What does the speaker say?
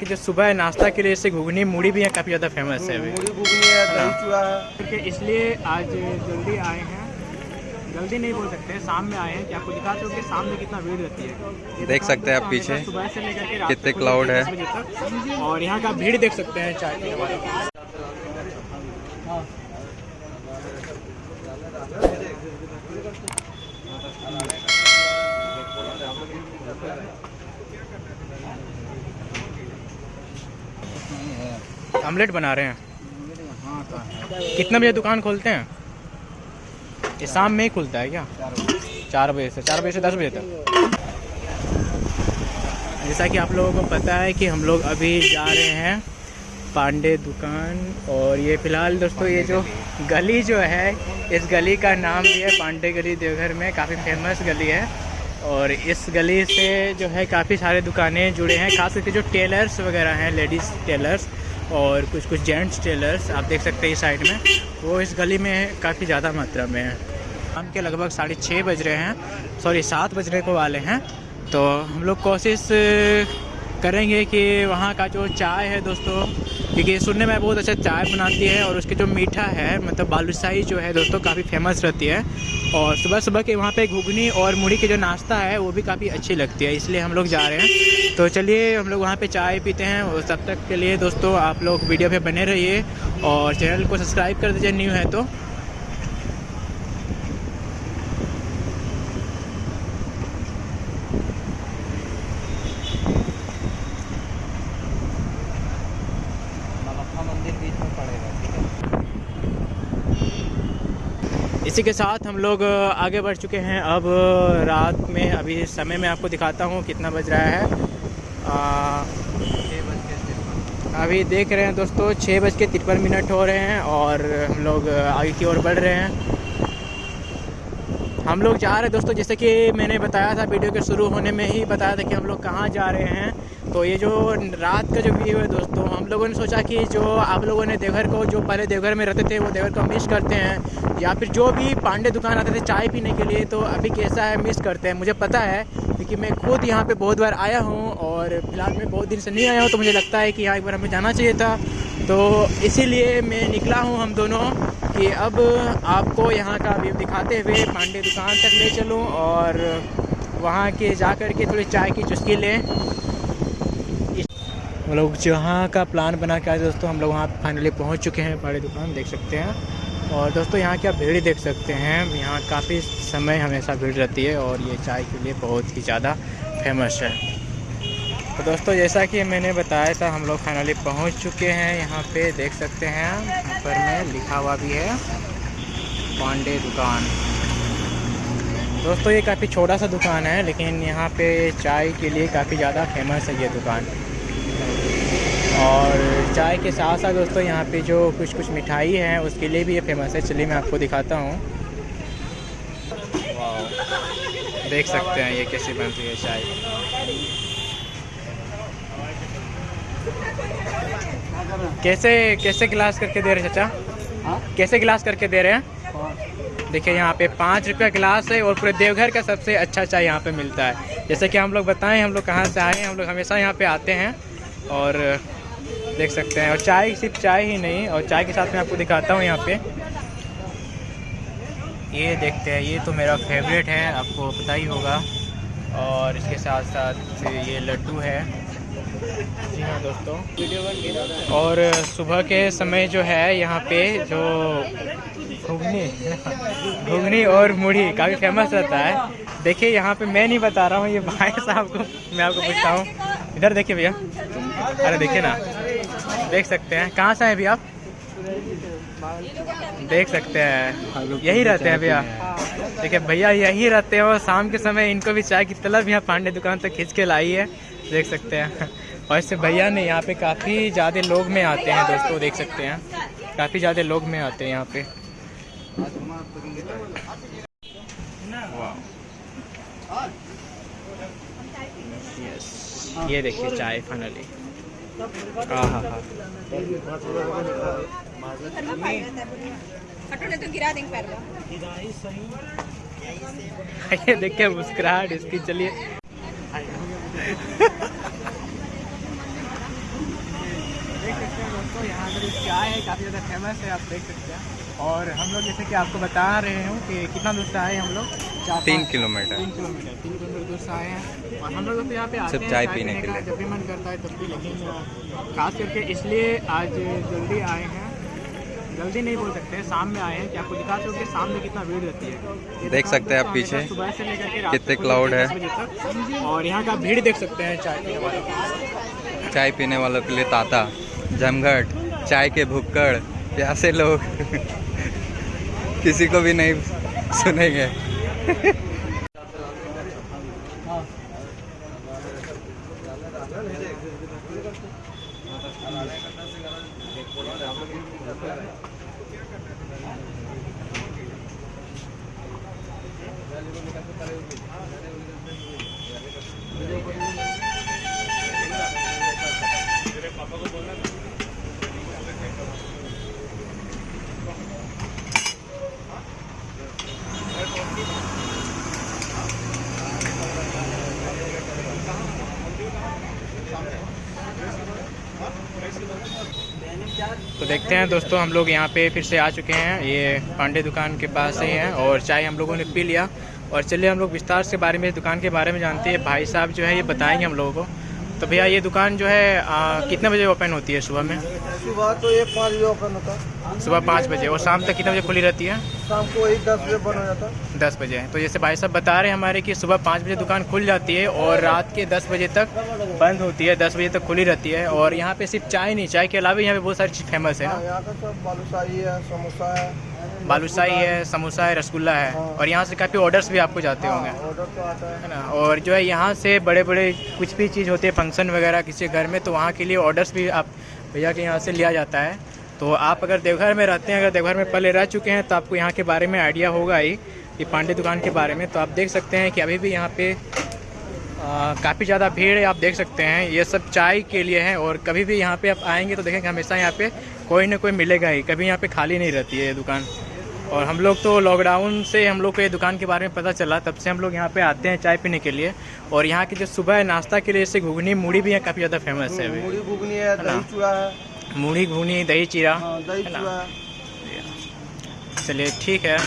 कि जो सुबह नाश्ता के लिए जैसे घुगनी मूढ़ी भी यहाँ काफ़ी ज़्यादा फ़ेमस है अभी। घुगनी है दही चूड़ा है। इसलिए आज जल्दी आए हैं। जल्दी नहीं बोल सकते शाम में आए हैं। कि आपको हो कि शाम में कितना भीड़ रहती है? देख सकते हैं आप तो पीछे सुबह से लेकर कितने क्लाउड है। और यहाँ का भीड़ देख सकते हैं चाय ऑमलेट बना रहे हैं। कितने बजे दुकान खोलते हैं? ये शाम में ही खुलता है क्या? चार बजे से, चार बजे से दस बजे तक। जैसा कि आप लोगों को पता है कि हम लोग अभी जा रहे हैं पांडे दुकान और ये फ़िलहाल दोस्तों ये जो गली जो है, इस गली का नाम भी है पांडे गली देवघर में, काफ़ी फ़ेमस गली है। और इस गली से जो है काफ़ी सारे दुकानें जुड़े हैं, खास करके जो टेलर्स वगैरह हैं लेडीज़ टेलर्स और कुछ कुछ जेंट्स टेलर्स, आप देख सकते हैं इस साइड में, वो इस गली में काफ़ी ज़्यादा मात्रा में है। शाम के लगभग साढ़े छः बज रहे हैं, सॉरी, सात बजने को वाले हैं। तो हम लोग कोशिश करेंगे कि वहाँ का जो चाय है दोस्तों क्योंकि सुनने में बहुत अच्छा चाय बनाती है और उसके जो मीठा है मतलब बालूशाही जो है दोस्तों काफ़ी फ़ेमस रहती है। और सुबह सुबह के वहाँ पे घुगनी और मुड़ी के जो नाश्ता है, वो भी काफ़ी अच्छी लगती है, इसलिए हम लोग जा रहे हैं। तो चलिए हम लोग वहाँ पे चाय पीते हैं और तब तक के लिए दोस्तों आप लोग वीडियो पे बने रहिए और चैनल को सब्सक्राइब कर दीजिए, न्यू है तो मंदिर बीच में पड़ेगा ठीक है इसी के साथ हम लोग आगे बढ़ चुके हैं। अब रात में अभी समय में आपको दिखाता हूँ कितना बज रहा है। आ, अभी देख रहे हैं दोस्तों छः बज के तिरपन मिनट हो रहे हैं और हम लोग आगे की ओर बढ़ रहे हैं। हम लोग जा रहे हैं दोस्तों, जैसे कि मैंने बताया था वीडियो के शुरू होने में ही बताया था कि हम लोग कहाँ जा रहे हैं। तो ये जो रात का जो व्यू है दोस्तों, हम लोगों ने सोचा कि जो आप लोगों ने देवघर को, जो पहले देवघर में रहते थे, वो देवघर को मिस करते हैं। या फिर जो भी पांडे दुकान आते थे चाय पीने के लिए तो अभी कैसा है मिस करते हैं। मुझे पता है क्योंकि मैं खुद यहाँ पे बहुत बार आया हूँ और फ़िलहाल मैं बहुत दिन से नहीं आया हूँ तो मुझे लगता है कि यहाँ एक बार हमें जाना चाहिए था। तो इसीलिए मैं निकला हूँ हम दोनों कि अब आपको यहाँ का व्यू दिखाते हुए पांडे दुकान तक ले चलूँ और वहाँ के जा कर के थोड़ी चाय की चुस्की लें। हम लोग जहाँ का प्लान बना के आए दोस्तों, हम लोग वहाँ फाइनली पहुँच चुके हैं, पांडे दुकान, देख सकते हैं। और दोस्तों, यहाँ की आप भीड़ देख सकते हैं। यहाँ काफ़ी समय हमेशा भीड़ रहती है और ये चाय के लिए बहुत ही ज़्यादा फ़ेमस है। तो दोस्तों, जैसा कि मैंने बताया था, हम लोग फाइनली पहुँच चुके हैं। यहाँ पे देख सकते हैं ऊपर में लिखा हुआ भी है, पांडे दुकान। दोस्तों, ये काफ़ी छोटा सा दुकान है, लेकिन यहाँ पे चाय के लिए काफ़ी ज़्यादा फ़ेमस है ये दुकान। और चाय के साथ साथ दोस्तों यहाँ पे जो कुछ कुछ मिठाई है उसके लिए भी ये फ़ेमस है। चलिए मैं आपको दिखाता हूँ। देख सकते हैं ये कैसे बनती है चाय। कैसे कैसे गिलास करके दे रहे हैं चाचा? हाँ? कैसे गिलास करके दे रहे हैं? देखिए यहाँ पे पाँच रुपया गिलास है और पूरे देवघर का सबसे अच्छा चाय यहाँ पे मिलता है। जैसे कि हम लोग बताएँ हम लोग कहाँ से आए हैं हम लोग हमेशा यहाँ पे आते हैं। और देख सकते हैं। और चाय सिर्फ़ चाय ही नहीं, और चाय के साथ मैं आपको दिखाता हूँ यहाँ पे। ये देखते हैं, ये तो मेरा फेवरेट है, आपको पता ही होगा। और इसके साथ साथ ये लड्डू है। जी हाँ दोस्तों। और सुबह के समय जो है यहाँ पे जो घुगनी घुगनी और मुढ़ी काफ़ी फ़ेमस रहता है। देखिए, यहाँ पे मैं नहीं बता रहा हूँ, ये भाई साहब को, मैं आपको पूछता हूँ। इधर देखिए भैया। अरे देखिए ना। देख सकते हैं। कहाँ से हैं भैया आप? देख सकते हैं। यही रहते हैं भैया। देखिए भैया यही रहते हैं और शाम के समय इनको भी चाय की तलब यहाँ पांडे दुकान तक खींच के लाई है। देख सकते हैं। और इससे भैया ने यहाँ पे काफ़ी ज़्यादा लोग में आते हैं दोस्तों, देख सकते हैं। काफ़ी ज़्यादा लोग में आते हैं यहाँ पे। ये देखिए चाय फाइनली ये देखिए मुस्कुराहट इसकी चलिए। दोस्तों यहाँ का जो चाय है काफ़ी ज़्यादा फ़ेमस है आप देख सकते हैं। और हम लोग जैसे कि आपको बता रहे हूँ कि कितना दूर से आए हम लोग? चार तीन किलोमीटर। तीन किलोमीटर तीन किलोमीटर दूर से आए हैं। और हम लोग तो यहाँ पे आते हैं चाय पीने के लिए। जब भी मन करता है तब भी लेकिन खास करके इसलिए आज जल्दी आए हैं। जल्दी नहीं बोल सकते शाम में आए हैं। कि आपको दिखा सकते शाम में कितना भीड़ रहती है? देख सकते हैं आप पीछे सुबह से लेकर कितने रहती है। और यहाँ का भीड़ देख सकते हैं चाय पीने वालों चाय पीने वालों के लिए ताता। जमघट चाय के भुक्कड़ प्यासे लोग। किसी को भी नहीं सुनेंगे। तो देखते हैं दोस्तों, हम लोग यहाँ पे फिर से आ चुके हैं। ये पांडे दुकान के पास ही हैं और चाय हम लोगों ने पी लिया। और चलिए हम लोग विस्तार से बारे में, दुकान के बारे में जानते हैं। भाई साहब जो है, ये बताएँगे हम लोगों को। तो भैया ये दुकान जो है आ, कितने बजे ओपन होती है सुबह में? सुबह तो ये पाँच बजे ओपन होता। है सुबह पाँच बजे और शाम तक कितने बजे खुली रहती है? शाम को वही दस बजे बंद हो जाता। है दस बजे तो जैसे भाई साहब बता रहे हैं हमारे कि सुबह पाँच बजे दुकान खुल जाती है और रात के दस बजे तक बंद होती है दस बजे तक खुली रहती है। और यहाँ पे सिर्फ़ चाय नहीं चाय के अलावा यहाँ पे बहुत सारी चीज़ फ़ेमस है हाँ, यहाँ का सब बालूशाही है समोसा है बालूशाही है समोसा है रसगुल्ला है। और यहाँ से काफ़ी ऑर्डर्स भी आपको जाते होंगे। हाँ, ऑर्डर तो आता है। है ना? और जो है यहाँ से बड़े बड़े कुछ भी चीज़ होती है फ़ंक्शन वगैरह किसी घर में तो वहाँ के लिए ऑर्डर्स भी आप भैया के यहाँ से लिया जाता है। तो आप अगर देवघर में रहते हैं अगर देवघर में पहले रह चुके हैं तो आपको यहाँ के बारे में आइडिया होगा ही ये पांडे दुकान के बारे में। तो आप देख सकते हैं कि अभी भी यहाँ पे काफ़ी ज़्यादा भीड़ है आप देख सकते हैं। ये सब चाय के लिए है और कभी भी यहाँ पे आप आएँगे तो देखेंगे हमेशा यहाँ पे कोई ना कोई मिलेगा ही। कभी यहाँ पे खाली नहीं रहती है ये दुकान। और हम लोग तो लॉकडाउन से हम लोग को ये दुकान के बारे में पता चला। तब से हम लोग यहाँ पे आते हैं चाय पीने के लिए। और यहाँ की जो सुबह है नाश्ता के लिए जैसे घुगनी मूढ़ी भी यहाँ काफ़ी ज़्यादा फ़ेमस है अभी। मूढ़ी घुगनी है दही चूड़ा है। मूढ़ी घुगनी दही चीरा हाँ, दही चूड़ा चलिए ठीक है।